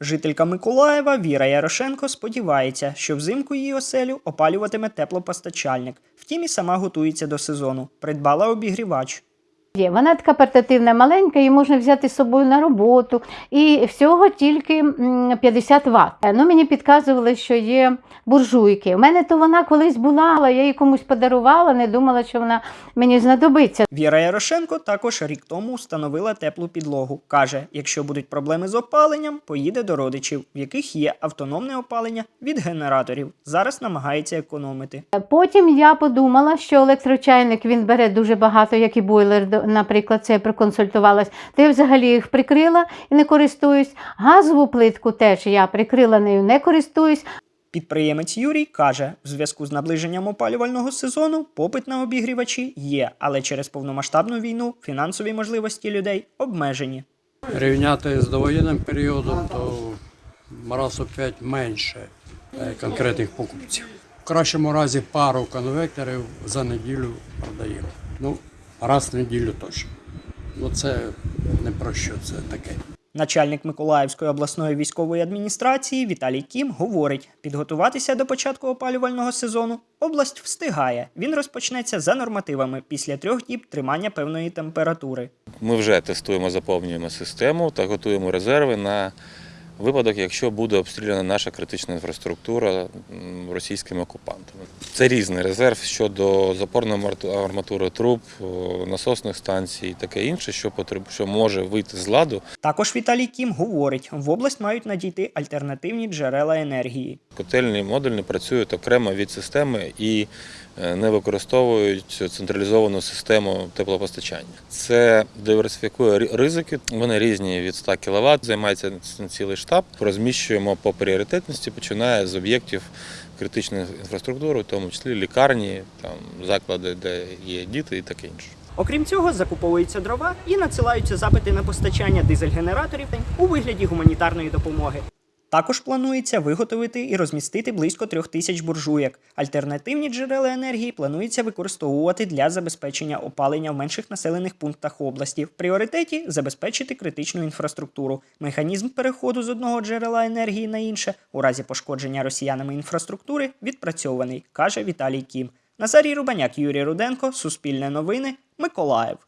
Жителька Миколаєва Віра Ярошенко сподівається, що взимку її оселю опалюватиме теплопостачальник. Втім, і сама готується до сезону. Придбала обігрівач. Є. Вона така портативна, маленька, її можна взяти з собою на роботу. І всього тільки м, 50 Вт. Ну, мені підказували, що є буржуйки. У мене то вона колись була, але я її комусь подарувала, не думала, що вона мені знадобиться. Віра Ярошенко також рік тому встановила теплу підлогу. Каже, якщо будуть проблеми з опаленням, поїде до родичів, в яких є автономне опалення від генераторів. Зараз намагається економити. Потім я подумала, що електрочайник він бере дуже багато, як і бойлер, наприклад, це я проконсультувалась. То я взагалі їх прикрила і не користуюсь. Газову плитку теж я прикрила нею, не користуюсь. Підприємець Юрій каже, в зв'язку з наближенням опалювального сезону попит на обігрівачі є, але через повномасштабну війну фінансові можливості людей обмежені. Рівняти з довоєнним періодом, то раз у 5 менше е, конкретних покупців. В кращому разі пару конвекторів за неділю продаємо. Ну, раз в неділю точно. Ну це не про що це таке. Начальник Миколаївської обласної військової адміністрації Віталій Кім говорить, підготуватися до початку опалювального сезону область встигає. Він розпочнеться за нормативами після трьох діб тримання певної температури. Ми вже тестуємо, заповнюємо систему та готуємо резерви на випадок, якщо буде обстріляна наша критична інфраструктура російськими окупантами. Це різний резерв щодо запорної арматури труб, насосних станцій і таке інше, що потреб, що може вийти з ладу. Також Віталій Кім говорить, в область мають надійти альтернативні джерела енергії. Котельні модульні працюють окремо від системи і е, не використовують централізовану систему теплопостачання. Це диверсифікує ризики. Вони різні від 100 кВт, займається цілий штаб. Розміщуємо по пріоритетності, починає з об'єктів критичної інфраструктури, в тому числі лікарні, там заклади, де є діти і таке інше. Окрім цього, закуповуються дрова і надсилаються запити на постачання дизель-генераторів у вигляді гуманітарної допомоги. Також планується виготовити і розмістити близько трьох тисяч буржуєк. Альтернативні джерела енергії планується використовувати для забезпечення опалення в менших населених пунктах області. В пріоритеті забезпечити критичну інфраструктуру. Механізм переходу з одного джерела енергії на інше у разі пошкодження росіянами інфраструктури відпрацьований, каже Віталій Кім. Назарій Рубаняк, Юрій Руденко, Суспільне новини, Миколаїв.